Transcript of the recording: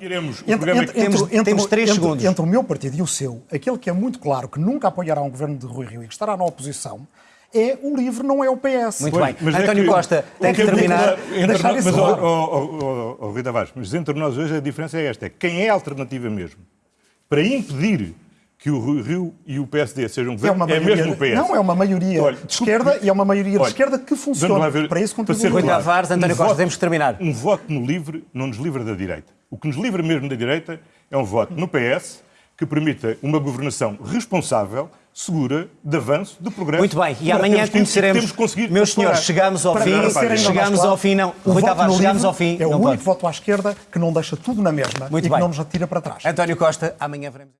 Iremos, o Entre, entre, que Temos- entre- temos três entre- segundos. Entre o meu partido e o seu, aquele que é muito claro que nunca apoiará um governo de Rui Rio e que estará na oposição, é o LIVRE, não é o PS. Muito Pois, bem. mas é António que- Costa tem o que é terminar. entre Deixar isso mas, ó, claro. ó, ó, ó, Rui Tavares, mas entre nós hoje a diferença é esta: é quem é a alternativa mesmo. Para impedir que o Rui Rio e o PSD sejam É, governo, é, maioria, mesmo o PS. Não, é uma maioria Olha, de esquerda e é uma maioria de olha, esquerda que funciona. ver- para isso para contribui. ser Rui claro, Tavares, António Costa, voto- temos que terminar. Um voto no livre não nos livra da direita. O que nos livra mesmo da direita é um voto no PS que permita uma governação responsável, segura, de avanço, de progresso. Muito bem, e amanhã temos conheceremos. temos Meus senhores, chegamos ao Para- fim. para Chegamos ao fim, não. o Rui voto Tavares, chegamos ao fim. É o não único pode. voto à esquerda que não deixa tudo na mesma Muito e bem. que não nos atira para trás. António Costa, amanhã veremos.